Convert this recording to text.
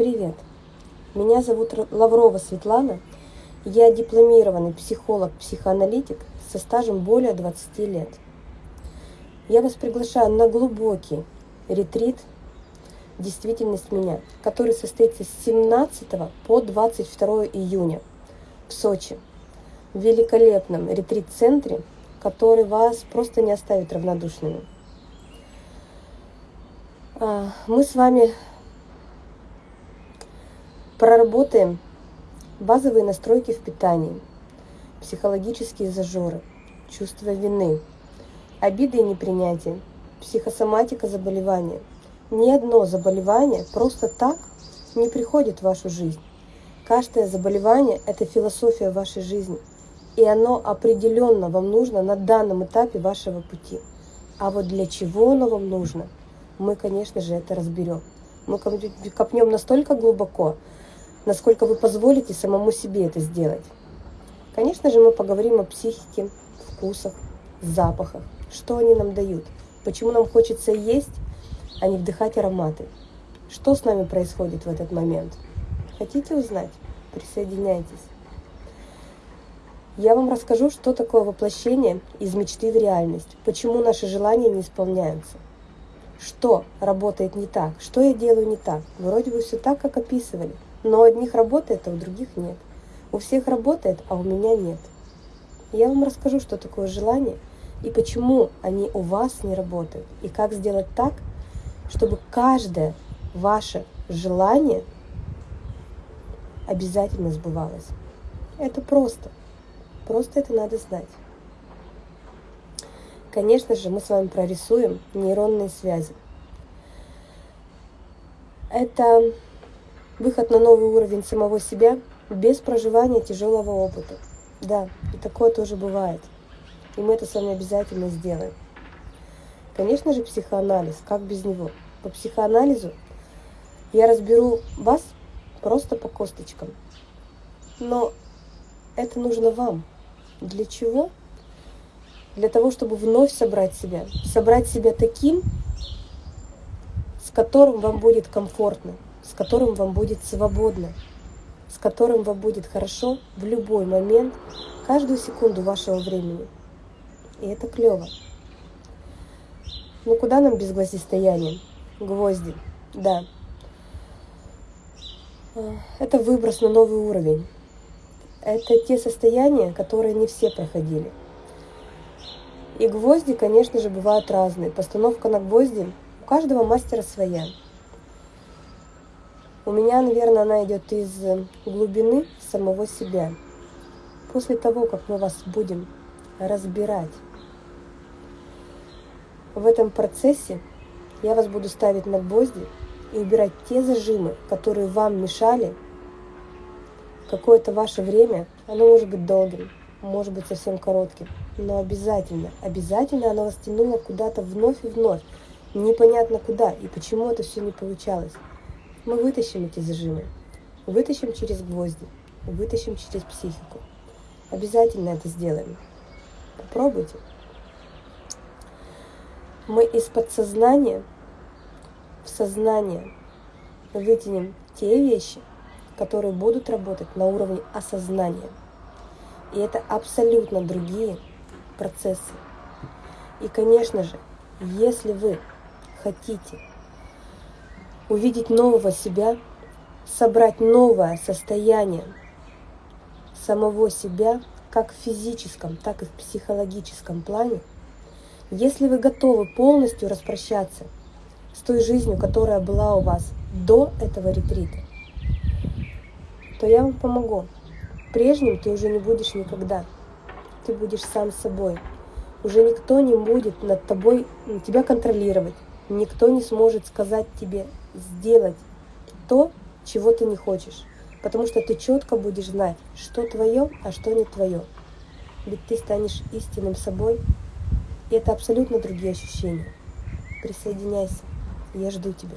Привет! Меня зовут Лаврова Светлана. Я дипломированный психолог-психоаналитик со стажем более 20 лет. Я вас приглашаю на глубокий ретрит «Действительность меня», который состоится с 17 по 22 июня в Сочи, в великолепном ретрит-центре, который вас просто не оставит равнодушными. А, мы с вами Проработаем базовые настройки в питании, психологические зажоры, чувство вины, обиды и непринятие, психосоматика заболевания. Ни одно заболевание просто так не приходит в вашу жизнь. Каждое заболевание – это философия вашей жизни, и оно определенно вам нужно на данном этапе вашего пути. А вот для чего оно вам нужно, мы, конечно же, это разберем. Мы копнем настолько глубоко, насколько вы позволите самому себе это сделать. Конечно же, мы поговорим о психике, вкусах, запахах, что они нам дают, почему нам хочется есть, а не вдыхать ароматы, что с нами происходит в этот момент. Хотите узнать? Присоединяйтесь. Я вам расскажу, что такое воплощение из мечты в реальность, почему наши желания не исполняются, что работает не так, что я делаю не так. Вроде бы все так, как описывали – но у одних работает, а у других нет. У всех работает, а у меня нет. Я вам расскажу, что такое желание и почему они у вас не работают. И как сделать так, чтобы каждое ваше желание обязательно сбывалось. Это просто. Просто это надо знать. Конечно же, мы с вами прорисуем нейронные связи. Это Выход на новый уровень самого себя без проживания тяжелого опыта. Да, и такое тоже бывает. И мы это с вами обязательно сделаем. Конечно же, психоанализ, как без него? По психоанализу я разберу вас просто по косточкам. Но это нужно вам. Для чего? Для того, чтобы вновь собрать себя. Собрать себя таким, с которым вам будет комфортно, с которым вам будет свободно, с которым вам будет хорошо в любой момент, каждую секунду вашего времени. И это клево. Ну куда нам без гвоздистояния? Гвозди, да. А, это выброс на новый уровень. Это те состояния, которые не все проходили. И гвозди, конечно же, бывают разные. Постановка на гвозди у каждого мастера своя. У меня, наверное, она идет из глубины самого себя. После того, как мы вас будем разбирать в этом процессе, я вас буду ставить на гвозди и убирать те зажимы, которые вам мешали какое-то ваше время. Оно может быть долгим, может быть совсем коротким, но обязательно, обязательно оно вас тянуло куда-то вновь и вновь. Непонятно куда и почему это все не получалось. Мы вытащим эти зажимы, вытащим через гвозди, вытащим через психику. Обязательно это сделаем. Попробуйте. Мы из подсознания в сознание вытянем те вещи, которые будут работать на уровне осознания. И это абсолютно другие процессы. И, конечно же, если вы хотите увидеть нового себя, собрать новое состояние самого себя, как в физическом, так и в психологическом плане, если вы готовы полностью распрощаться с той жизнью, которая была у вас до этого ретрита, то я вам помогу. Прежним ты уже не будешь никогда. Ты будешь сам собой. Уже никто не будет над тобой тебя контролировать. Никто не сможет сказать тебе сделать то, чего ты не хочешь. Потому что ты четко будешь знать, что твое, а что не твое. Ведь ты станешь истинным собой, и это абсолютно другие ощущения. Присоединяйся, я жду тебя.